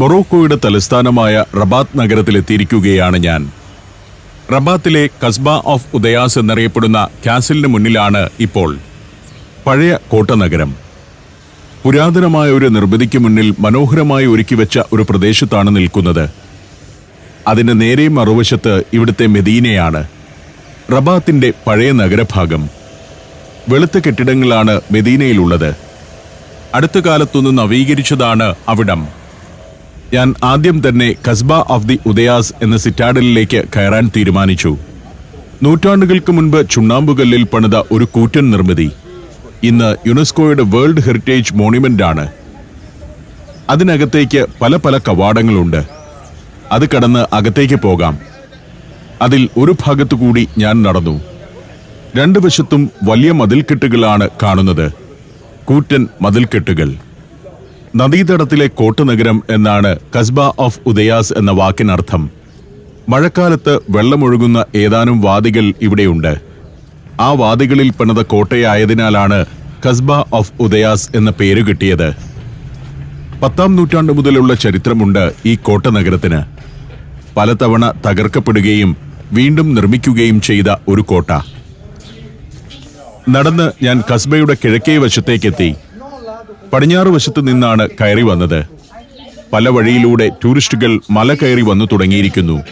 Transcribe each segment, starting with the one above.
മൊറോക്കോയുടെ തലസ്ഥാനമായ റബാത്ത് നഗരത്തിലെത്തിയിരിക്കുകയാണ് ഞാൻ. റബാത്തിലെ കസ്ബ ഓഫ് ഉദയാസ് എന്നറിയപ്പെടുന്ന കാസിലിന് മുന്നിലാണ് ഇപ്പോൾ പഴയ കോട്ടനഗരം പുരാതനമായ ഒരു നിർമ്മിതിക്ക് മുന്നിൽ മനോഹരമായി ഒരുക്കി വെച്ച ഒരു പ്രദേശത്താണ് നിൽക്കുന്നത്. അതിന്റെ നേരെ മറുവശത്ത് ഇവിടുത്തെ മെദീനയാണ്. റബാത്തിന്റെ പഴയ നഗരഭാഗം. വെളുത്ത കെട്ടിടങ്ങളാണ് മെദീനയിലുള്ളത്. അടുത്ത കാലത്തൊന്ന് നവീകരിച്ചതാണ് അവിടം. ഞാൻ ആദ്യം തന്നെ കസ്ബ ഓഫ് ദി ഉദയാസ് എന്ന സിറ്റാഡലിലേക്ക് കയറാൻ തീരുമാനിച്ചു. നൂറ്റാണ്ടുകൾക്ക് മുൻപ് ചുണ്ണാമ്പുകല്ലിൽ പണിത ഒരു കൂറ്റൻ നിർമ്മിതി. ഇന്ന് യുനെസ്കോയുടെ വേൾഡ് ഹെറിറ്റേജ് മോണുമെന്റ് ആണ് അതിനകത്തേക്ക് പല പല കവാടങ്ങളുണ്ട്. അത് കടന്ന് അകത്തേക്ക് പോകാം. അതിൽ ഒരു ഭാഗത്തു കൂടി ഞാൻ നടന്നു. രണ്ടു വശത്തും വലിയ മതിൽക്കെട്ടുകളാണ് കാണുന്നത്. കൂറ്റൻ മതിൽക്കെട്ടുകൾ. നദീതടത്തിലെ കോട്ടുനഗരം എന്നാണ് കസ്ബ ഓഫ് ഉദയാസ് എന്ന വാക്കിനർത്ഥം. മഴക്കാലത്ത് വെള്ളമൊഴുകുന്ന ഏതാനും വാദികൾ ഇവിടെയുണ്ട്. ആ വാദികളിൽ പണിത കോട്ടയായതിനാലാണ് കസ്ബ ഓഫ് ഉദയാസ് എന്ന പേര് കിട്ടിയത്. പത്താം നൂറ്റാണ്ട് മുതലുള്ള ചരിത്രമുണ്ട് ഈ കോട്ടനഗരത്തിന് പലതവണ തകർക്കപ്പെടുകയും വീണ്ടും നിർമ്മിക്കുകയും ചെയ്ത ഒരു കോട്ട. നടന്ന് ഞാൻ കസ്ബയുടെ കിഴക്കേ വശത്തേക്കെത്തി. പടിഞ്ഞാറ് വശത്ത് നിന്നാണ് കയറി വന്നത്. പല വഴിയിലൂടെ ടൂറിസ്റ്റുകൾ മല കയറി വന്നു തുടങ്ങിയിരിക്കുന്നു.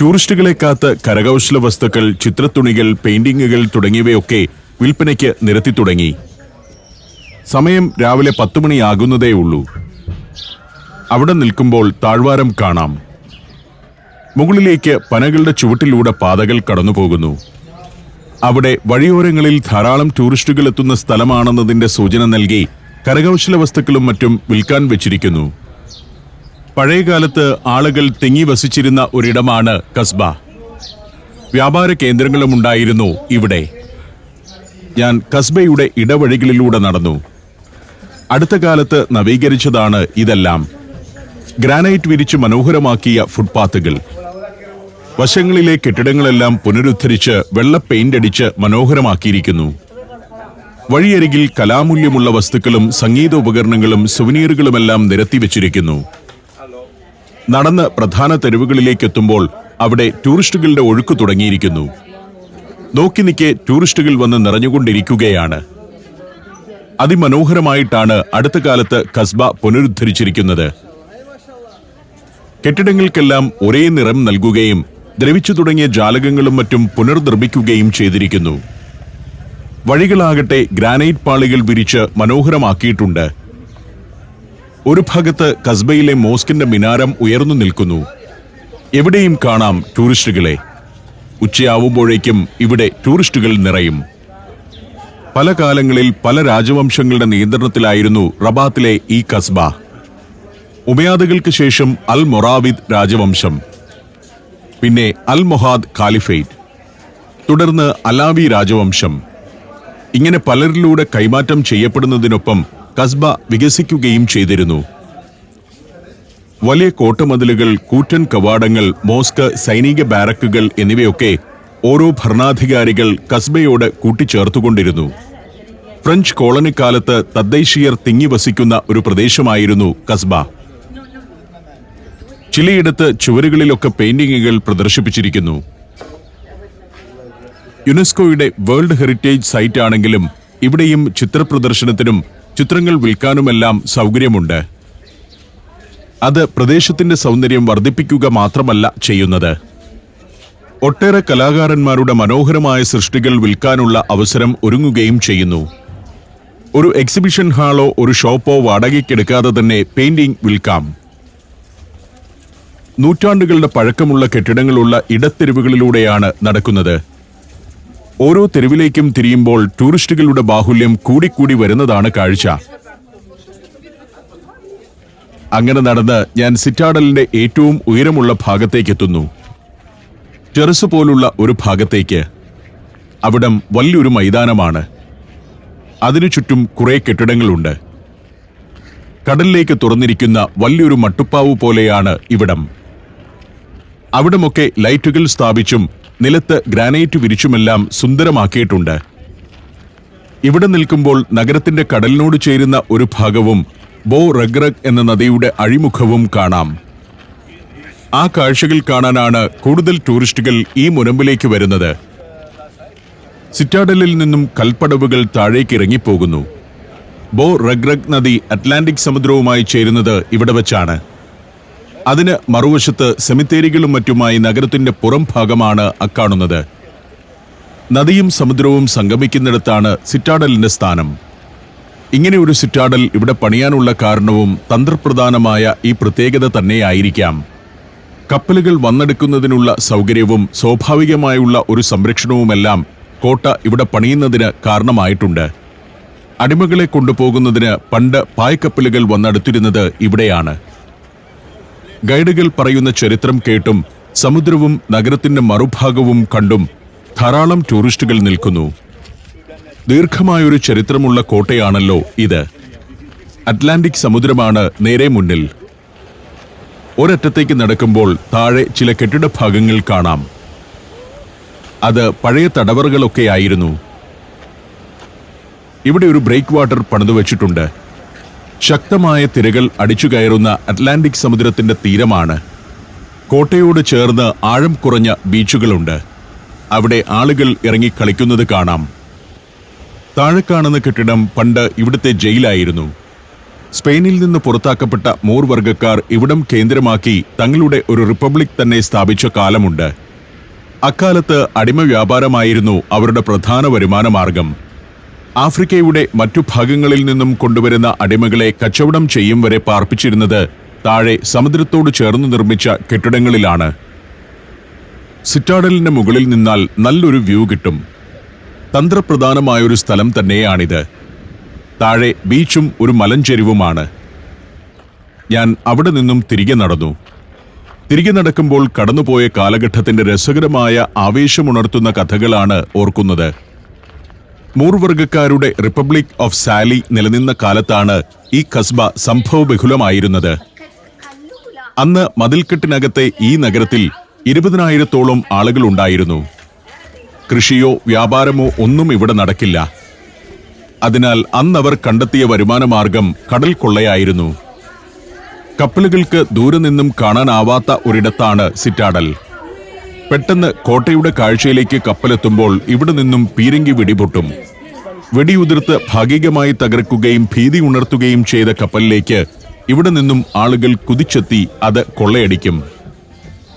ടൂറിസ്റ്റുകളെ കാത്ത് കരകൗശല വസ്തുക്കൾ ചിത്രത്തുണികൾ പെയിന്റിങ്ങുകൾ തുടങ്ങിയവയൊക്കെ വിൽപ്പനയ്ക്ക് നിരത്തി തുടങ്ങി. സമയം രാവിലെ പത്തു മണിയാകുന്നതേ ഉള്ളൂ. അവിടെ നിൽക്കുമ്പോൾ താഴ്വാരം കാണാം. മുകളിലേക്ക് പനകളുടെ ചുവട്ടിലൂടെ പാതകൾ കടന്നുപോകുന്നു. അവിടെ വഴിയോരങ്ങളിൽ ധാരാളം ടൂറിസ്റ്റുകൾ എത്തുന്ന സ്ഥലമാണെന്നതിന്റെ സൂചന നൽകി കരകൗശല വസ്തുക്കളും മറ്റും വിൽക്കാൻ വെച്ചിരിക്കുന്നു. പഴയകാലത്ത് ആളുകൾ തിങ്ങി വസിച്ചിരുന്ന ഒരിടമാണ് കസ്ബ. വ്യാപാര കേന്ദ്രങ്ങളും ഉണ്ടായിരുന്നു ഇവിടെ. ഞാൻ കസ്ബയുടെ ഇടവഴികളിലൂടെ നടന്നു. അടുത്ത കാലത്ത് നവീകരിച്ചതാണ് ഇതെല്ലാം. ഗ്രാനൈറ്റ് വിരിച്ച് മനോഹരമാക്കിയ ഫുട്പാത്തുകൾ. വശങ്ങളിലെ കെട്ടിടങ്ങളെല്ലാം പുനരുദ്ധരിച്ച് വെള്ള പെയിന്റ് അടിച്ച് മനോഹരമാക്കിയിരിക്കുന്നു. വഴിയരികിൽ കലാമൂല്യമുള്ള വസ്തുക്കളും സംഗീത ഉപകരണങ്ങളും സുവനീറുകളുമെല്ലാം നിരത്തി വെച്ചിരിക്കുന്നു. നടന്ന് പ്രധാന തെരുവുകളിലേക്ക് എത്തുമ്പോൾ അവിടെ ടൂറിസ്റ്റുകളുടെ ഒഴുക്ക് തുടങ്ങിയിരിക്കുന്നു. നോക്കി നിൽക്കെ ടൂറിസ്റ്റുകൾ വന്ന് നിറഞ്ഞുകൊണ്ടിരിക്കുകയാണ്. അതിമനോഹരമായിട്ടാണ് അടുത്ത കാലത്ത് കസ്ബ പുനരുദ്ധരിച്ചിരിക്കുന്നത്. കെട്ടിടങ്ങൾക്കെല്ലാം ഒരേ നിറം നൽകുകയും ദ്രവിച്ചു തുടങ്ങിയ ജാലകങ്ങളും മറ്റും പുനർനിർമ്മിക്കുകയും ചെയ്തിരിക്കുന്നു. വഴികളാകട്ടെ ഗ്രാനൈറ്റ് പാളികൾ വിരിച്ച് മനോഹരമാക്കിയിട്ടുണ്ട്. ഒരു ഭാഗത്ത് കസ്ബയിലെ മോസ്കിന്റെ മിനാരം ഉയർന്നു നിൽക്കുന്നു. എവിടെയും കാണാം ടൂറിസ്റ്റുകളെ. ഉച്ചയാവുമ്പോഴേക്കും ഇവിടെ ടൂറിസ്റ്റുകൾ നിറയും. പല കാലങ്ങളിൽ പല രാജവംശങ്ങളുടെ നിയന്ത്രണത്തിലായിരുന്നു റബാത്തിലെ ഈ കസ്ബ. ഉമയാദുകൾക്ക് ശേഷം അൽ മൊറാവിദ് രാജവംശം. പിന്നെ അൽ മൊഹാദ് ഖാലിഫേറ്റ്. തുടർന്ന് അലാവി രാജവംശം. ഇങ്ങനെ പലരിലൂടെ കൈമാറ്റം ചെയ്യപ്പെടുന്നതിനൊപ്പം കസ്ബ വികസിക്കുകയും ചെയ്തിരുന്നു. വലിയ കോട്ടമതിലുകൾ കൂറ്റൻ കവാടങ്ങൾ മോസ്ക് സൈനിക ബാരക്കുകൾ എന്നിവയൊക്കെ ഓരോ ഭരണാധികാരികൾ കസ്ബയോട് കൂട്ടിച്ചേർത്തുകൊണ്ടിരുന്നു. ഫ്രഞ്ച് കോളനിക്കാലത്ത് തദ്ദേശീയർ തിങ്ങി വസിക്കുന്ന ഒരു പ്രദേശമായിരുന്നു കസ്ബ. ചിലയിടത്ത് ചുവരുകളിലൊക്കെ പെയിന്റിങ്ങുകൾ പ്രദർശിപ്പിച്ചിരിക്കുന്നു. യുനെസ്കോയുടെ വേൾഡ് ഹെറിറ്റേജ് സൈറ്റ് ആണെങ്കിലും ഇവിടെയും ചിത്രപ്രദർശനത്തിനും ചിത്രങ്ങൾ വിൽക്കാനുമെല്ലാം സൗകര്യമുണ്ട്. അത് പ്രദേശത്തിന്റെ സൗന്ദര്യം വർദ്ധിപ്പിക്കുക മാത്രമല്ല ചെയ്യുന്നത്. ഒട്ടേറെ കലാകാരന്മാരുടെ മനോഹരമായ സൃഷ്ടികൾ വിൽക്കാനുള്ള അവസരം ഒരുങ്ങുകയും ചെയ്യുന്നു. ഒരു എക്സിബിഷൻ ഹാളോ ഒരു ഷോപ്പോ വാടകയ്ക്കെടുക്കാതെ തന്നെ പെയിന്റിംഗ് വിൽക്കാം. നൂറ്റാണ്ടുകളുടെ പഴക്കമുള്ള കെട്ടിടങ്ങളുള്ള ഇടത്തെരുവുകളിലൂടെയാണ് നടക്കുന്നത്. ഓരോ തെരുവിലേക്കും തിരിയുമ്പോൾ ടൂറിസ്റ്റുകളുടെ ബാഹുല്യം കൂടിക്കൂടി വരുന്നതാണ് കാഴ്ച. അങ്ങനെ നടന്ന് ഞാൻ സിറ്റാഡലിന്റെ ഏറ്റവും ഉയരമുള്ള ഭാഗത്തേക്ക് എത്തുന്നു ടെറസ് പോലുള്ള ഒരു ഭാഗത്തേക്ക്. അവിടം വലിയൊരു മൈതാനമാണ്. അതിനു ചുറ്റും കുറെ കെട്ടിടങ്ങളുണ്ട്. കടലിലേക്ക് തുറന്നിരിക്കുന്ന വലിയൊരു മട്ടുപ്പാവ് പോലെയാണ് ഇവിടം. അവിടമൊക്കെ ലൈറ്റുകൾ സ്ഥാപിച്ചും നിലത്ത് ഗ്രാനൈറ്റ് വിരിച്ചുമെല്ലാം സുന്ദരമാക്കിയിട്ടുണ്ട്. ഇവിടെ നിൽക്കുമ്പോൾ നഗരത്തിന്റെ കടലിനോട് ചേരുന്ന ഒരു ഭാഗവും ബോ റഗ്രഗ് എന്ന നദിയുടെ അഴിമുഖവും കാണാം. ആ കാഴ്ചകൾ കാണാനാണ് കൂടുതൽ ടൂറിസ്റ്റുകൾ ഈ മുനമ്പിലേക്ക് വരുന്നത്. സിറ്റാഡലിൽ നിന്നും കൽപ്പടവുകൾ താഴേക്ക് ഇറങ്ങിപ്പോകുന്നു. ബോ റഗ്രഗ് നദി അറ്റ്ലാന്റിക് സമുദ്രവുമായി ചേരുന്നത് ഇവിടെ വച്ചാണ്. അതിന് മറുവശത്ത് സെമിത്തേരികളും മറ്റുമായി നഗരത്തിന്റെ പുറം ഭാഗമാണ് അക്കാണുന്നത്. നദിയും സമുദ്രവും സംഗമിക്കുന്നിടത്താണ് സിറ്റാഡലിന്റെ സ്ഥാനം. ഇങ്ങനെ ഒരു സിറ്റാഡൽ ഇവിടെ പണിയാനുള്ള കാരണവും തന്ത്രപ്രധാനമായ ഈ പ്രത്യേകത തന്നെയായിരിക്കാം. കപ്പലുകൾ വന്നെടുക്കുന്നതിനുള്ള സൗകര്യവും സ്വാഭാവികമായുള്ള ഒരു സംരക്ഷണവുമെല്ലാം കോട്ട ഇവിടെ പണിയുന്നതിന് കാരണമായിട്ടുണ്ട്. അടിമകളെ കൊണ്ടുപോകുന്നതിന് പണ്ട് പായ്ക്കപ്പലുകൾ വന്നെടുത്തിരുന്നത് ഇവിടെയാണ്. ഗൈഡുകൾ പറയുന്ന ചരിത്രം കേട്ടും സമുദ്രവും നഗരത്തിന്റെ മറുഭാഗവും കണ്ടും ധാരാളം ടൂറിസ്റ്റുകൾ നിൽക്കുന്നു. ദീർഘമായൊരു ചരിത്രമുള്ള കോട്ടയാണല്ലോ ഇത്. അറ്റ്ലാന്റിക് സമുദ്രമാണ് നേരെ മുന്നിൽ. ഒരറ്റത്തേക്ക് നടക്കുമ്പോൾ താഴെ ചില കെട്ടിട ഭാഗങ്ങൾ കാണാം. അത് പഴയ തടവറകളൊക്കെയായിരുന്നു ഇവിടെ ഒരു ബ്രേക്ക് വാട്ടർ പണിതു വച്ചിട്ടുണ്ട്. ശക്തമായ തിരകൾ അടിച്ചു കയറുന്ന അറ്റ്ലാന്റിക് സമുദ്രത്തിന്റെ തീരമാണ്. കോട്ടയോട് ചേർന്ന് ആഴം കുറഞ്ഞ ബീച്ചുകളുണ്ട്. അവിടെ ആളുകൾ ഇറങ്ങി കളിക്കുന്നത് കാണാം. താഴെ കാണുന്ന കെട്ടിടം പണ്ട് ഇവിടുത്തെ ജയിലായിരുന്നു. സ്പെയിനിൽ നിന്ന് പുറത്താക്കപ്പെട്ട മോർ വർഗക്കാർ ഇവിടം കേന്ദ്രമാക്കി തങ്ങളുടെ ഒരു റിപ്പബ്ലിക് തന്നെ സ്ഥാപിച്ച കാലമുണ്ട്. അക്കാലത്ത് അടിമ വ്യാപാരമായിരുന്നു അവരുടെ പ്രധാന വരുമാന മാർഗം ആഫ്രിക്കയുടെ മറ്റു ഭാഗങ്ങളിൽ നിന്നും കൊണ്ടുവരുന്ന അടിമകളെ കച്ചവടം ചെയ്യും വരെ പാർപ്പിച്ചിരുന്നത് താഴെ സമുദ്രത്തോട് ചേർന്ന് നിർമ്മിച്ച കെട്ടിടങ്ങളിലാണ്. സിറ്റാഡലിന്റെ മുകളിൽ നിന്നാൽ നല്ലൊരു വ്യൂ കിട്ടും. തന്ത്രപ്രധാനമായൊരു സ്ഥലം തന്നെയാണിത്. താഴെ ബീച്ചും ഒരു മലഞ്ചെരിവുമാണ്. ഞാൻ അവിടെ നിന്നും തിരികെ നടന്നു. തിരികെ നടക്കുമ്പോൾ കടന്നുപോയ കാലഘട്ടത്തിന്റെ രസകരമായ ആവേശമുണർത്തുന്ന കഥകളാണ് ഓർക്കുന്നത്. മൂർവർഗക്കാരുടെ റിപ്പബ്ലിക് ഓഫ് സാലി നിലനിന്ന കാലത്താണ് ഈ കസ്ബ സംഭവബഹുലമായിരുന്നത്. അന്ന് മതിൽക്കെട്ടിനകത്തെ ഈ നഗരത്തിൽ ഇരുപതിനായിരത്തോളം ആളുകൾ ഉണ്ടായിരുന്നു കൃഷിയോ വ്യാപാരമോ ഒന്നും ഇവിടെ നടക്കില്ല. അതിനാൽ അന്നവർ കണ്ടെത്തിയ വരുമാനമാർഗം കടൽ കൊള്ളയായിരുന്നു. കപ്പലുകൾക്ക് ദൂരെ നിന്നും കാണാനാവാത്ത ഒരിടത്താണ് സിറ്റാഡൽ. പെട്ടെന്ന് കോട്ടയുടെ കാഴ്ചയിലേക്ക് കപ്പലെത്തുമ്പോൾ ഇവിടെ നിന്നും പീരങ്കി വെടിപൊട്ടും. വെടിയുതിർത്ത് ഭാഗികമായി തകർക്കുകയും ഭീതി ഉണർത്തുകയും ചെയ്ത കപ്പലിലേക്ക് ഇവിടെ നിന്നും ആളുകൾ കുതിച്ചെത്തി അത് കൊള്ളയടിക്കും.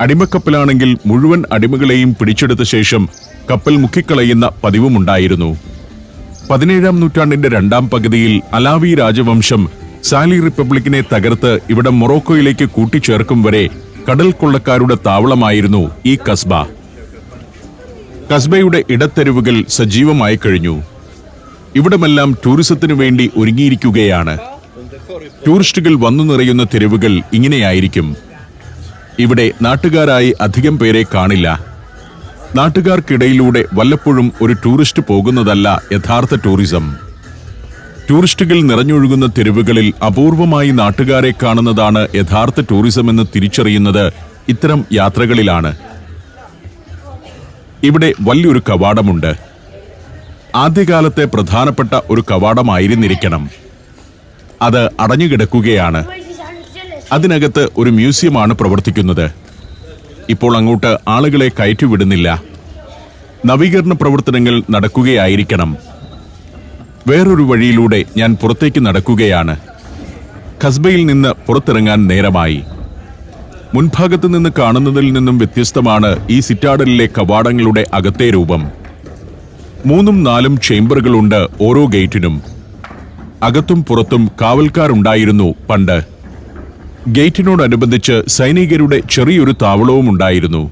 അടിമക്കപ്പലാണെങ്കിൽ മുഴുവൻ അടിമകളെയും പിടിച്ചെടുത്ത ശേഷം കപ്പൽ മുക്കിക്കളയുന്ന പതിവുമുണ്ടായിരുന്നു. പതിനേഴാം നൂറ്റാണ്ടിന്റെ രണ്ടാം പകുതിയിൽ അലാവി രാജവംശം സാലി റിപ്പബ്ലിക്കിനെ തകർത്ത് ഇവിടെ മൊറോക്കോയിലേക്ക് കൂട്ടിച്ചേർക്കും വരെ കടൽ കൊള്ളക്കാരുടെ താവളമായിരുന്നു ഈ കസ്ബ. കസ്ബയുടെ ഇടത്തെരുവുകൾ സജീവമായി കഴിഞ്ഞു. ഇവിടമെല്ലാം ടൂറിസത്തിനു വേണ്ടി ഒരുങ്ങിയിരിക്കുകയാണ്. ടൂറിസ്റ്റുകൾ വന്നു നിറയുന്ന തെരുവുകൾ ഇങ്ങനെയായിരിക്കും. ഇവിടെ നാട്ടുകാരായി അധികം പേരെ കാണില്ല. നാട്ടുകാർക്കിടയിലൂടെ വല്ലപ്പോഴും ഒരു ടൂറിസ്റ്റ് പോകുന്നതല്ല യഥാർത്ഥ ടൂറിസം. ടൂറിസ്റ്റുകൾ നിറഞ്ഞൊഴുകുന്ന തെരുവുകളിൽ അപൂർവമായി നാട്ടുകാരെ കാണുന്നതാണ് യഥാർത്ഥ ടൂറിസം എന്ന് തിരിച്ചറിയുന്നത് ഇത്തരം യാത്രകളിലാണ്. ഇവിടെ വലിയൊരു കവാടമുണ്ട്. ആദ്യകാലത്തെ പ്രധാനപ്പെട്ട ഒരു കവാടമായിരുന്നിരിക്കണം. അത് അടഞ്ഞുകിടക്കുകയാണ്. അതിനകത്ത് ഒരു മ്യൂസിയമാണ് പ്രവർത്തിക്കുന്നത്. ഇപ്പോൾ അങ്ങോട്ട് ആളുകളെ കയറ്റിവിടുന്നില്ല. നവീകരണ പ്രവർത്തനങ്ങൾ നടക്കുകയായിരിക്കണം. വേറൊരു വഴിയിലൂടെ ഞാൻ പുറത്തേക്ക് നടക്കുകയാണ്. ഖസ്ബയിൽ നിന്ന് പുറത്തിറങ്ങാൻ നേരമായി. മുൻഭാഗത്ത് നിന്ന് കാണുന്നതിൽ നിന്നും വ്യത്യസ്തമാണ് ഈ സിറ്റാഡലിലെ കവാടങ്ങളുടെ അകത്തെ രൂപം. മൂന്നും നാലും ചേംബറുകളുണ്ട് ഓരോ ഗേറ്റിനും. അകത്തും പുറത്തും കാവൽക്കാരുണ്ടായിരുന്നു പണ്ട്. ഗേറ്റിനോടനുബന്ധിച്ച് സൈനികരുടെ ചെറിയൊരു താവളവും ഉണ്ടായിരുന്നു.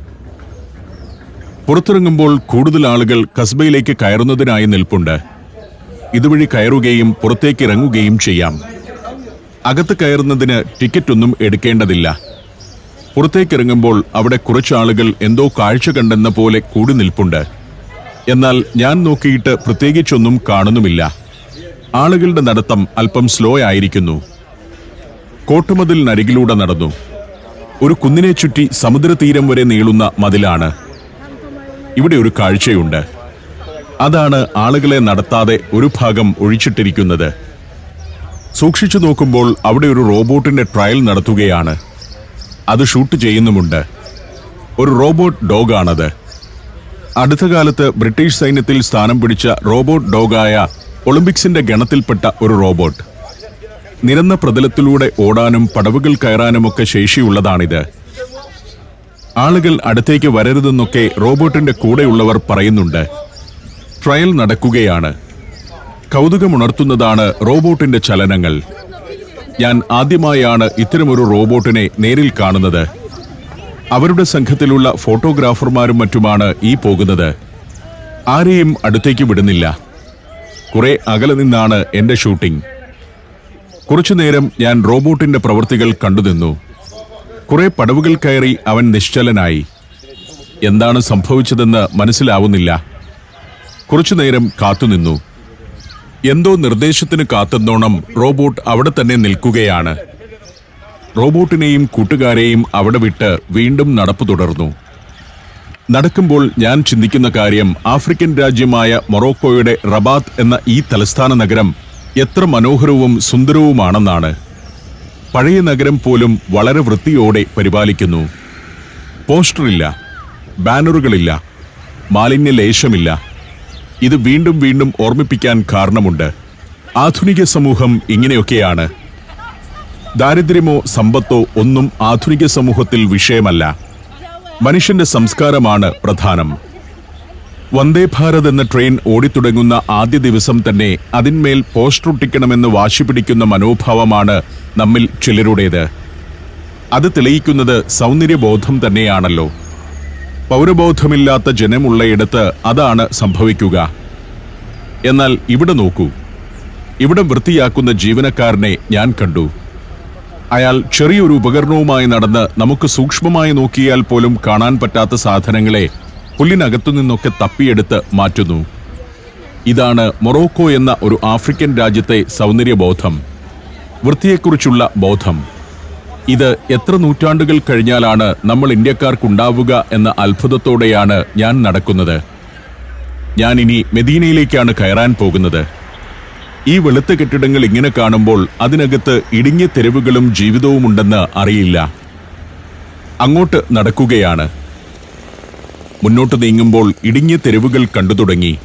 പുറത്തിറങ്ങുമ്പോൾ കൂടുതൽ ആളുകൾ കസ്ബയിലേക്ക് കയറുന്നതിനായി നിൽപ്പുണ്ട്. ഇതുവഴി കയറുകയും പുറത്തേക്ക് ഇറങ്ങുകയും ചെയ്യാം. അകത്ത് കയറുന്നതിന് ടിക്കറ്റൊന്നും എടുക്കേണ്ടതില്ല. പുറത്തേക്കിറങ്ങുമ്പോൾ അവിടെ കുറച്ചാളുകൾ എന്തോ കാഴ്ച കണ്ടെന്ന പോലെ കൂടി നിൽപ്പുണ്ട്. എന്നാൽ ഞാൻ നോക്കിയിട്ട് പ്രത്യേകിച്ചൊന്നും കാണുന്നുമില്ല. ആളുകളുടെ നടത്തം അല്പം സ്ലോ ആയിരിക്കുന്നു. കോട്ടുമതിലിനരികിലൂടെ നടന്നു. ഒരു കുന്നിനെ ചുറ്റി സമുദ്രതീരം വരെ നീളുന്ന മതിലാണ്. ഇവിടെ ഒരു കാഴ്ചയുണ്ട്. അതാണ് ആളുകളെ നടത്താതെ ഒരു ഭാഗം ഒഴിച്ചിട്ടിരിക്കുന്നത്. സൂക്ഷിച്ചു നോക്കുമ്പോൾ അവിടെ ഒരു റോബോട്ടിന്റെ ട്രയൽ നടത്തുകയാണ്. അത് ഷൂട്ട് ചെയ്യുന്നുമുണ്ട്. ഒരു റോബോട്ട് ഡോഗാണത്. അടുത്ത കാലത്ത് ബ്രിട്ടീഷ് സൈന്യത്തിൽ സ്ഥാനം പിടിച്ച റോബോട്ട് ഡോഗായ ഒളിമ്പിക്സിന്റെ ഗണത്തിൽപ്പെട്ട ഒരു റോബോട്ട്. നിരന്ന പ്രതലത്തിലൂടെ ഓടാനും പടവുകൾ കയറാനുമൊക്കെ ശേഷിയുള്ളതാണിത്. ആളുകൾ അടുത്തേക്ക് വരരുതെന്നൊക്കെ റോബോട്ടിന്റെ കൂടെയുള്ളവർ പറയുന്നുണ്ട്. ട്രയൽ നടക്കുകയാണ്. കൗതുകമുണർത്തുന്നതാണ് റോബോട്ടിന്റെ ചലനങ്ങൾ. ഞാൻ ആദ്യമായാണ് ഇത്തരമൊരു റോബോട്ടിനെ നേരിൽ കാണുന്നത്. അവരുടെ സംഘത്തിലുള്ള ഫോട്ടോഗ്രാഫർമാരും മറ്റുമാണ് ഈ പോകുന്നത്. ആരെയും അടുത്തേക്ക് വിടുന്നില്ല. കുറെ അകലെ നിന്നാണ് എന്റെ ഷൂട്ടിംഗ്. കുറച്ചുനേരം ഞാൻ റോബോട്ടിന്റെ പ്രവൃത്തികൾ കണ്ടുനിന്നു. കുറെ പടവുകൾ കയറി അവൻ നിശ്ചലനായി. എന്താണ് സംഭവിച്ചതെന്ന് മനസ്സിലാവുന്നില്ല. കുറച്ചുനേരം കാത്തുനിന്നു. എന്തോ നിർദ്ദേശത്തിന് കാത്തുന്നോണം റോബോട്ട് അവിടെ തന്നെ നിൽക്കുകയാണ്. റോബോട്ടിനെയും കൂട്ടുകാരെയും അവിടെ വിട്ട് വീണ്ടും നടപ്പു തുടർന്നു. നടക്കുമ്പോൾ ഞാൻ ചിന്തിക്കുന്ന കാര്യം ആഫ്രിക്കൻ രാജ്യമായ മൊറോക്കോയുടെ റബാത്ത് എന്ന ഈ തലസ്ഥാന നഗരം എത്ര മനോഹരവും സുന്ദരവുമാണെന്നാണ്. പഴയ നഗരം പോലും വളരെ വൃത്തിയോടെ പരിപാലിക്കുന്നു. പോസ്റ്ററില്ല ബാനറുകളില്ല മാലിന്യലേശമില്ല. ഇത് വീണ്ടും വീണ്ടും ഓർമ്മിപ്പിക്കാൻ കാരണമുണ്ട്. ആധുനിക സമൂഹം ഇങ്ങനെയൊക്കെയാണ്. ദാരിദ്ര്യമോ സമ്പത്തോ ഒന്നും ആധുനിക സമൂഹത്തിൽ വിഷയമല്ല. മനുഷ്യന്റെ സംസ്കാരമാണ് പ്രധാനം. വന്ദേ ഭാരത് എന്ന ട്രെയിൻ ഓടിത്തുടങ്ങുന്ന ആദ്യ ദിവസം തന്നെ അതിന്മേൽ പോസ്റ്റർ ഒട്ടിക്കണമെന്ന് വാശി പിടിക്കുന്ന മനോഭാവമാണ് നമ്മിൽ ചിലരുടേത്. അത് തെളിയിക്കുന്നത് സൗന്ദര്യബോധം തന്നെയാണല്ലോ. പൗരബോധമില്ലാത്ത ജനമുള്ളയിടത്ത് അതാണ് സംഭവിക്കുക. എന്നാൽ ഇവിടെ നോക്കൂ. ഇവിടം വൃത്തിയാക്കുന്ന ജീവനക്കാരനെ ഞാൻ കണ്ടു. അയാൾ ചെറിയൊരു ഉപകരണവുമായി നടന്ന് നമുക്ക് സൂക്ഷ്മമായി നോക്കിയാൽ പോലും കാണാൻ പറ്റാത്ത സാധനങ്ങളെ പുല്ലിനകത്തു നിന്നൊക്കെ തപ്പിയെടുത്ത് മാറ്റുന്നു. ഇതാണ് മൊറോക്കോ എന്ന ഒരു ആഫ്രിക്കൻ രാജ്യത്തെ സൗന്ദര്യബോധം. വൃത്തിയെക്കുറിച്ചുള്ള ബോധം. ഇത് എത്ര നൂറ്റാണ്ടുകൾ കഴിഞ്ഞാലാണ് നമ്മൾ ഇന്ത്യക്കാർക്കുണ്ടാവുക എന്ന അത്ഭുതത്തോടെയാണ് ഞാൻ നടക്കുന്നത്. ഞാൻ ഇനി മെദീനയിലേക്കാണ് കയറാൻ പോകുന്നത്. ഈ വെളുത്ത കെട്ടിടങ്ങൾ ഇങ്ങനെ കാണുമ്പോൾ അതിനകത്ത് ഇടുങ്ങിയ തെരുവുകളും ജീവിതവും ഉണ്ടെന്ന് അറിയില്ല. അങ്ങോട്ട് നടക്കുകയാണ്. മുന്നോട്ട് നീങ്ങുമ്പോൾ ഇടുങ്ങിയ തെരുവുകൾ കണ്ടു തുടങ്ങി.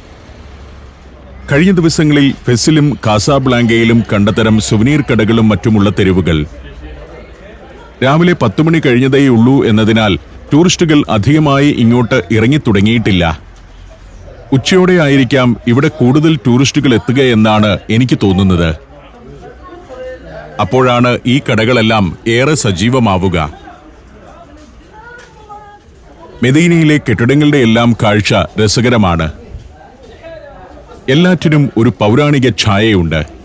കഴിഞ്ഞ ദിവസങ്ങളിൽ ഫെസിലും കാസാബ്ലാങ്കയിലും കണ്ടതരം സുവനീർ കടകളും മറ്റുമുള്ള തെരുവുകൾ. രാവിലെ പത്തു മണി കഴിഞ്ഞതേയുള്ളൂ എന്നതിനാൽ ടൂറിസ്റ്റുകൾ അധികമായി ഇങ്ങോട്ട് ഇറങ്ങിത്തുടങ്ങിയിട്ടില്ല. ഉച്ചയോടെ ആയിരിക്കാം ഇവിടെ കൂടുതൽ ടൂറിസ്റ്റുകൾ എത്തുക എന്നാണ് എനിക്ക് തോന്നുന്നത്. അപ്പോഴാണ് ഈ കടകളെല്ലാം ഏറെ സജീവമാവുക. മെദീനയിലെ കെട്ടിടങ്ങളുടെ എല്ലാം കാഴ്ച രസകരമാണ്. എല്ലാറ്റിനും ഒരു പൗരാണിക ഛായയുണ്ട്.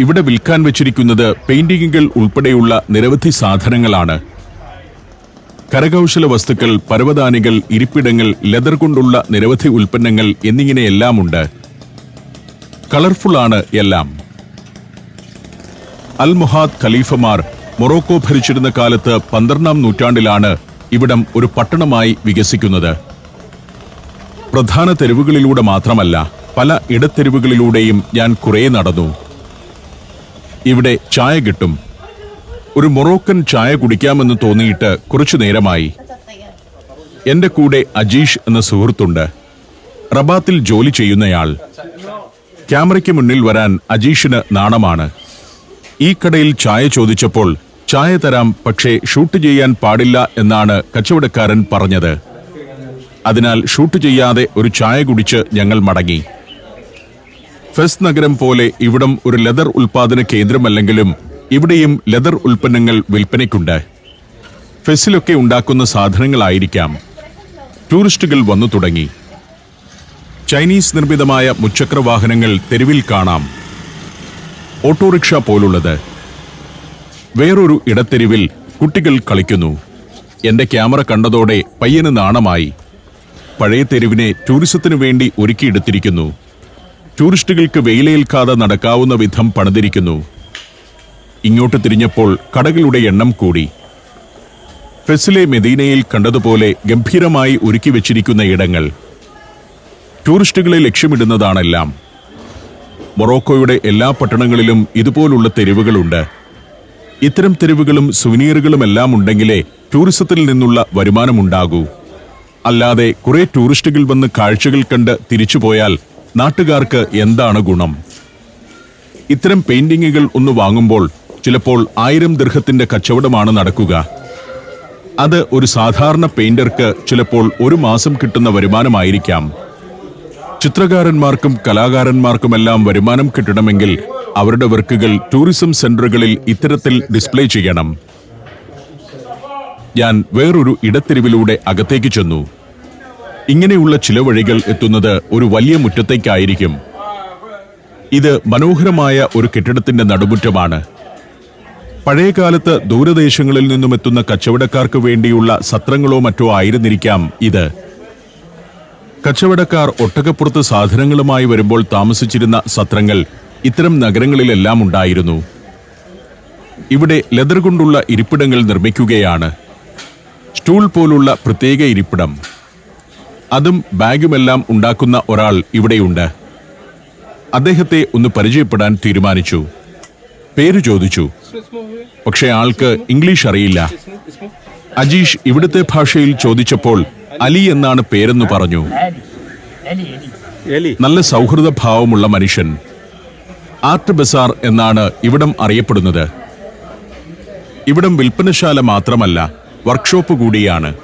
ഇവിടെ വിൽക്കാൻ വെച്ചിരിക്കുന്നത് പെയിന്റിങ്ങുകൾ ഉൾപ്പെടെയുള്ള നിരവധി സാധനങ്ങളാണ്. കരകൗശല വസ്തുക്കൾ പരവതാനികൾ ഇരിപ്പിടങ്ങൾ ലെതർ കൊണ്ടുള്ള നിരവധി ഉൽപ്പന്നങ്ങൾ എന്നിങ്ങനെയെല്ലാമുണ്ട്. കളർഫുള്ളാണ് എല്ലാം. അൽ മുഹാദ് ഖലീഫമാർ മൊറോക്കോ ഭരിച്ചിരുന്ന കാലത്ത് പന്ത്രണ്ടാം നൂറ്റാണ്ടിലാണ് ഇവിടം ഒരു പട്ടണമായി വികസിക്കുന്നത്. പ്രധാന തെരുവുകളിലൂടെ മാത്രമല്ല പല ഇടത്തെരുവുകളിലൂടെയും ഞാൻ കുറേ നടന്നു. ഇവിടെ ചായ കിട്ടും. ഒരു മൊറോക്കൻ ചായ കുടിക്കാമെന്ന് തോന്നിയിട്ട് കുറച്ചു നേരമായി. എന്റെ കൂടെ അജീഷ് എന്ന സുഹൃത്തുണ്ട്. റബാത്തിൽ ജോലി ചെയ്യുന്നയാൾ. ക്യാമറയ്ക്ക് മുന്നിൽ വരാൻ അജീഷിന് നാണമാണ്. ഈ കടയിൽ ചായ ചോദിച്ചപ്പോൾ ചായ തരാം പക്ഷേ ഷൂട്ട് ചെയ്യാൻ പാടില്ല എന്നാണ് കച്ചവടക്കാരൻ പറഞ്ഞത്. അതിനാൽ ഷൂട്ട് ചെയ്യാതെ ഒരു ചായ കുടിച്ച് ഞങ്ങൾ മടങ്ങി. ഫെസ് നഗരം പോലെ ഇവിടം ഒരു ലെതർ ഉൽപാദന കേന്ദ്രമല്ലെങ്കിലും ഇവിടെയും ലെതർ ഉൽപ്പന്നങ്ങൾ വിൽപ്പനയ്ക്കുണ്ട്. ഫെസിലൊക്കെ ഉണ്ടാക്കുന്ന സാധനങ്ങളായിരിക്കാം. ടൂറിസ്റ്റുകൾ വന്നു തുടങ്ങി. ചൈനീസ് നിർമ്മിതമായ മുച്ചക്ര വാഹനങ്ങൾ തെരുവിൽ കാണാം. ഓട്ടോറിക്ഷ പോലുള്ളത്. വേറൊരു ഇടത്തെരുവിൽ കുട്ടികൾ കളിക്കുന്നു. എന്റെ ക്യാമറ കണ്ടതോടെ പയ്യന് നാണമായി. പഴയ തെരുവിനെ ടൂറിസത്തിനു വേണ്ടി ഒരുക്കിയെടുത്തിരിക്കുന്നു. ടൂറിസ്റ്റുകൾക്ക് വെയിലേൽക്കാതെ നടക്കാവുന്ന വിധം പണിതിരിക്കുന്നു. ഇങ്ങോട്ട് തിരിഞ്ഞപ്പോൾ കടകളുടെ എണ്ണം കൂടി. ഫെസിലെ മെദീനയിൽ കണ്ടതുപോലെ ഗംഭീരമായി ഒരുക്കി വച്ചിരിക്കുന്ന ഇടങ്ങൾ. ടൂറിസ്റ്റുകളെ ലക്ഷ്യമിടുന്നതാണെല്ലാം. മൊറോക്കോയുടെ എല്ലാ പട്ടണങ്ങളിലും ഇതുപോലുള്ള തെരുവുകളുണ്ട്. ഇത്തരം തെരുവുകളും സുവനീറുകളും എല്ലാം ഉണ്ടെങ്കിലേ ടൂറിസത്തിൽ നിന്നുള്ള വരുമാനമുണ്ടാകൂ. അല്ലാതെ കുറെ ടൂറിസ്റ്റുകൾ വന്ന് കാഴ്ചകൾ കണ്ട് തിരിച്ചുപോയാൽ നാട്ടുകാർക്ക് എന്താണ് ഗുണം? ഇത്തരം പെയിന്റിങ്ങുകൾ ഒന്ന് വാങ്ങുമ്പോൾ ചിലപ്പോൾ ആയിരം ദീർഘത്തിന്റെ കച്ചവടമാണ് നടക്കുക. അത് ഒരു സാധാരണ പെയിന്റർക്ക് ചിലപ്പോൾ ഒരു മാസം കിട്ടുന്ന വരുമാനമായിരിക്കാം. ചിത്രകാരന്മാർക്കും കലാകാരന്മാർക്കുമെല്ലാം വരുമാനം കിട്ടണമെങ്കിൽ അവരുടെ വർക്കുകൾ ടൂറിസം സെന്ററുകളിൽ ഇത്തരത്തിൽ ഡിസ്പ്ലേ ചെയ്യണം. ഞാൻ വേറൊരു ഇടത്തെരുവിലൂടെ അകത്തേക്ക് ചെന്നു. ഇങ്ങനെയുള്ള ചില വഴികൾ എത്തുന്നത് ഒരു വലിയ മുറ്റത്തേക്കായിരിക്കും. ഇത് മനോഹരമായ ഒരു കെട്ടിടത്തിന്റെ നടുമുറ്റമാണ്. പഴയകാലത്ത് ദൂരദേശങ്ങളിൽ നിന്നും എത്തുന്ന കച്ചവടക്കാർക്ക് വേണ്ടിയുള്ള സത്രങ്ങളോ മറ്റോ ആയിരുന്നിരിക്കാം ഇത്. കച്ചവടക്കാർ ഒട്ടകപ്പുറത്ത് സാധനങ്ങളുമായി വരുമ്പോൾ താമസിച്ചിരുന്ന സത്രങ്ങൾ ഇത്തരം നഗരങ്ങളിലെല്ലാം ഉണ്ടായിരുന്നു. ഇവിടെ ലെതർ കൊണ്ടുള്ള ഇരിപ്പിടങ്ങൾ നിർമ്മിക്കുകയാണ്. സ്റ്റൂൾ പോലുള്ള പ്രത്യേക ഇരിപ്പിടം. അതും ബാഗുമെല്ലാം ഉണ്ടാക്കുന്ന ഒരാൾ ഇവിടെയുണ്ട്. അദ്ദേഹത്തെ ഒന്ന് പരിചയപ്പെടാൻ തീരുമാനിച്ചു. പേര് ചോദിച്ചു. പക്ഷേ ആൾക്ക് ഇംഗ്ലീഷ് അറിയില്ല. അജീഷ് ഇവിടുത്തെ ഭാഷയിൽ ചോദിച്ചപ്പോൾ അലി എന്നാണ് പേരെന്ന് പറഞ്ഞു. നല്ല സൗഹൃദ ഭാവമുള്ള മനുഷ്യൻ. ആർട്ട് ബസാർ എന്നാണ് ഇവിടം അറിയപ്പെടുന്നത്. ഇവിടം വിൽപ്പനശാല മാത്രമല്ല വർക്ക്ഷോപ്പ് കൂടിയാണ്.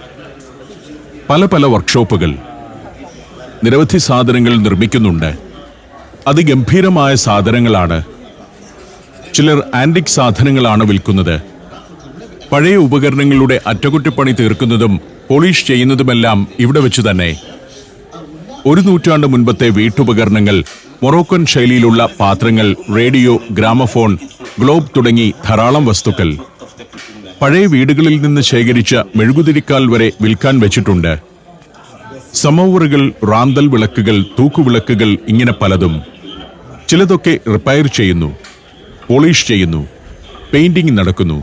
പല പല വർക്ക്ഷോപ്പുകൾ നിരവധി സാധനങ്ങൾ നിർമ്മിക്കുന്നുണ്ട്. അതിഗംഭീരമായ സാധനങ്ങളാണ്. ചിലർ ആന്റിക് സാധനങ്ങളാണ് വിൽക്കുന്നത്. പഴയ ഉപകരണങ്ങളുടെ അറ്റകുറ്റപ്പണി തീർക്കുന്നതും പോളിഷ് ചെയ്യുന്നതുമെല്ലാം ഇവിടെ വെച്ച് തന്നെ. ഒരു നൂറ്റാണ്ട് മുൻപത്തെ വീട്ടുപകരണങ്ങൾ മൊറോക്കൻ ശൈലിയിലുള്ള പാത്രങ്ങൾ റേഡിയോ ഗ്രാമഫോൺ ഗ്ലോബ് തുടങ്ങി ധാരാളം വസ്തുക്കൾ. പഴയ വീടുകളിൽ നിന്ന് ശേഖരിച്ച മെഴുകുതിരിക്കാൽ വരെ വിൽക്കാൻ വെച്ചിട്ടുണ്ട്. സമോവറുകൾ റാന്തൽ വിളക്കുകൾ തൂക്കുവിളക്കുകൾ ഇങ്ങനെ പലതും. ചിലതൊക്കെ റിപ്പയർ ചെയ്യുന്നു പോളിഷ് ചെയ്യുന്നു പെയിന്റിംഗ് നടക്കുന്നു.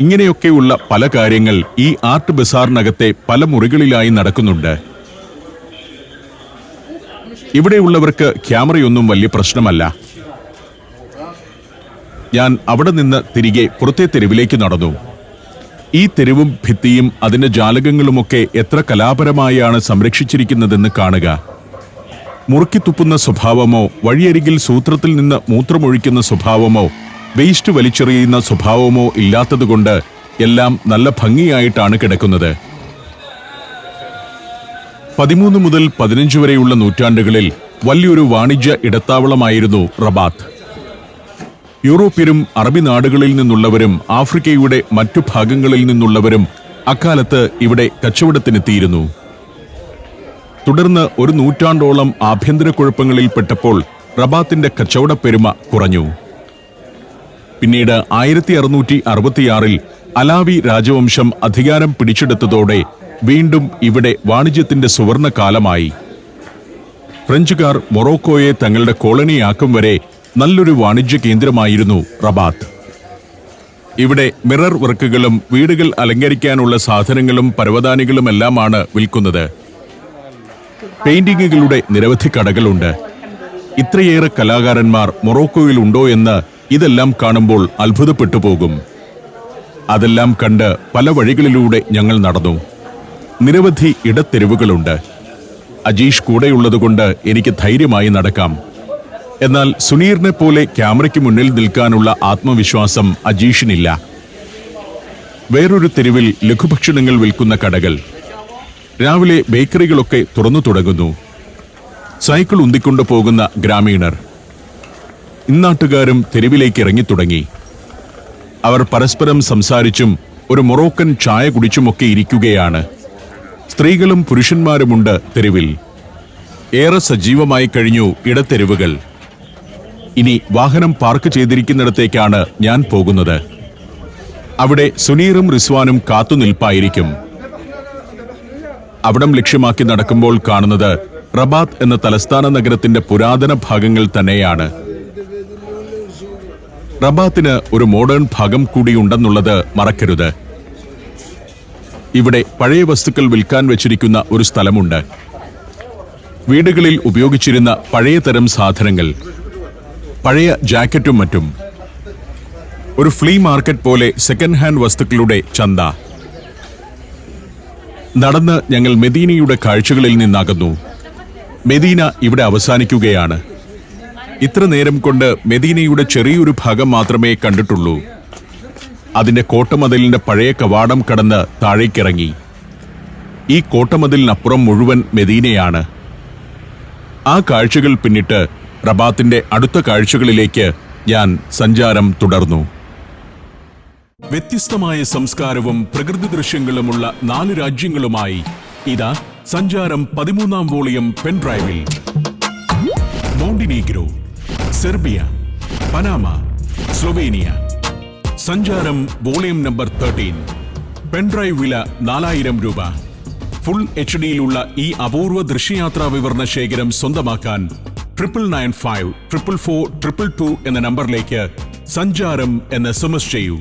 ഇങ്ങനെയൊക്കെയുള്ള പല കാര്യങ്ങൾ ഈ ആർട്ട് ബസാറിനകത്തെ പല മുറികളിലായി നടക്കുന്നുണ്ട്. ഇവിടെയുള്ളവർക്ക് ക്യാമറയൊന്നും വലിയ പ്രശ്നമല്ല. ഞാൻ അവിടെ നിന്ന് തിരികെ പുറത്തെ തെരുവിലേക്ക് നടന്നു. ഈ തെരുവും ഭിത്തിയും അതിന്റെ ജാലകങ്ങളുമൊക്കെ എത്ര കലാപരമായാണ് സംരക്ഷിച്ചിരിക്കുന്നതെന്ന് കാണുക. മുറുക്കിത്തുപ്പുന്ന സ്വഭാവമോ വഴിയരികിൽ സൂത്രത്തിൽ നിന്ന് മൂത്രമൊഴിക്കുന്ന സ്വഭാവമോ വേസ്റ്റ് വലിച്ചെറിയുന്ന സ്വഭാവമോ ഇല്ലാത്തതുകൊണ്ട് എല്ലാം നല്ല ഭംഗിയായിട്ടാണ് കിടക്കുന്നത്. പതിമൂന്ന് മുതൽ പതിനഞ്ച് വരെയുള്ള നൂറ്റാണ്ടുകളിൽ വലിയൊരു വാണിജ്യ ഇടത്താവളമായിരുന്നു റബാത്ത്. യൂറോപ്യരും അറബി നാടുകളിൽ നിന്നുള്ളവരും ആഫ്രിക്കയുടെ മറ്റു ഭാഗങ്ങളിൽ നിന്നുള്ളവരും അക്കാലത്ത് ഇവിടെ കച്ചവടത്തിനെത്തിയിരുന്നു. തുടർന്ന് ഒരു നൂറ്റാണ്ടോളം ആഭ്യന്തര കുഴപ്പങ്ങളിൽ പെട്ടപ്പോൾ റബാത്തിന്റെ കച്ചവട പെരുമ കുറഞ്ഞു. പിന്നീട് ആയിരത്തി അറുന്നൂറ്റി അറുപത്തിയാറിൽ അലാവി രാജവംശം അധികാരം പിടിച്ചെടുത്തതോടെ വീണ്ടും ഇവിടെ വാണിജ്യത്തിന്റെ സുവർണ കാലമായി ഫ്രഞ്ചുകാർ മൊറോക്കോയെ തങ്ങളുടെ കോളനിയാക്കും വരെ നല്ലൊരു വാണിജ്യ കേന്ദ്രമായിരുന്നു റബാത്ത്. ഇവിടെ മിറർ വർക്കുകളും വീടുകൾ അലങ്കരിക്കാനുള്ള സാധനങ്ങളും പരവതാനികളുമെല്ലാമാണ് വിൽക്കുന്നത്. പെയിന്റിങ്ങുകളുടെ നിരവധി കടകളുണ്ട്. ഇത്രയേറെ കലാകാരന്മാർ മൊറോക്കോയിൽ ഉണ്ടോ എന്ന് ഇതെല്ലാം കാണുമ്പോൾ അത്ഭുതപ്പെട്ടു പോകും. അതെല്ലാം കണ്ട് പല വഴികളിലൂടെ ഞങ്ങൾ നടന്നു. നിരവധി ഇടത്തെരുവുകളുണ്ട്. അജീഷ് കൂടെയുള്ളതുകൊണ്ട് എനിക്ക് ധൈര്യമായി നടക്കാം. എന്നാൽ സുനീറിനെ പോലെ ക്യാമറയ്ക്ക് മുന്നിൽ നിൽക്കാനുള്ള ആത്മവിശ്വാസം അജീഷിനില്ല. വേറൊരു തെരുവിൽ ലഘുഭക്ഷണങ്ങൾ വിൽക്കുന്ന കടകൾ. രാവിലെ ബേക്കറികളൊക്കെ തുറന്നു തുടങ്ങുന്നു. സൈക്കിൾ ഉന്തിക്കൊണ്ടു പോകുന്ന ഗ്രാമീണർ. ഇന്നാട്ടുകാരും തെരുവിലേക്ക് ഇറങ്ങിത്തുടങ്ങി അവർ പരസ്പരം സംസാരിച്ചും ഒരു മൊറോക്കൻ ചായ കുടിച്ചുമൊക്കെ ഇരിക്കുകയാണ്. സ്ത്രീകളും പുരുഷന്മാരുമുണ്ട് തെരുവിൽ. ഏറെ സജീവമായി കഴിഞ്ഞു ഇടത്തെരുവുകൾ. ഇനി വാഹനം പാർക്ക് ചെയ്തിരിക്കുന്നിടത്തേക്കാണ് ഞാൻ പോകുന്നത്. അവിടെ സുനീറും റിസ്വാനും കാത്തുനിൽപ്പായിരിക്കും. അവിടം ലക്ഷ്യമാക്കി നടക്കുമ്പോൾ കാണുന്നത് റബാത്ത് എന്ന തലസ്ഥാന നഗരത്തിന്റെ പുരാതന ഭാഗങ്ങൾ തന്നെയാണ്. റബാത്തിന് ഒരു മോഡേൺ ഭാഗം കൂടിയുണ്ടെന്നുള്ളത് മറക്കരുത്. ഇവിടെ പഴയ വസ്തുക്കൾ വിൽക്കാൻ വെച്ചിരിക്കുന്ന ഒരു സ്ഥലമുണ്ട്. വീടുകളിൽ ഉപയോഗിച്ചിരുന്ന പഴയ തരം സാധനങ്ങൾ. പഴയ ജാക്കറ്റും മറ്റും. ഒരു ഫ്ലീ മാർക്കറ്റ് പോലെ സെക്കൻഡ് ഹാൻഡ് വസ്തുക്കളുടെ ചന്ത. നടന്ന് ഞങ്ങൾ മെദീനയുടെ കാഴ്ചകളിൽ നിന്നാകുന്നു. മെദീന ഇവിടെ അവസാനിക്കുകയാണ്. ഇത്ര നേരം കൊണ്ട് മെദീനയുടെ ചെറിയൊരു ഭാഗം മാത്രമേ കണ്ടിട്ടുള്ളൂ. അതിന്റെ കോട്ടമതിലിന്റെ പഴയ കവാടം കടന്ന് താഴേക്കിറങ്ങി. ഈ കോട്ടമതിലിനപ്പുറം മുഴുവൻ മെദീനയാണ്. ആ കാഴ്ചകൾ പിന്നിട്ട് റബാത്തിന്റെ അടുത്ത കാഴ്ചകളിലേക്ക് ഞാൻ സഞ്ചാരം തുടർന്നു. വ്യത്യസ്തമായ സംസ്കാരവും പ്രകൃതി ദൃശ്യങ്ങളുമുള്ള നാല് രാജ്യങ്ങളുമായി ഇതാ സഞ്ചാരം പതിമൂന്നാം volume പെൻഡ്രൈവിൽ. Montenegro Serbia Panama Slovenia. Sancharam volume number thirteen. Pen drive വില നാലായിരം രൂപ. ഫുൾ എച്ച് ഡിയിലുള്ള ഈ അപൂർവ ദൃശ്യയാത്രാ വിവരണ ശേഖരം സ്വന്തമാക്കാൻ triple nine five triple four triple two എന്ന നമ്പറിലേക്ക് സഞ്ചാരം എന്ന് എസ് എം എസ് ചെയ്യൂ.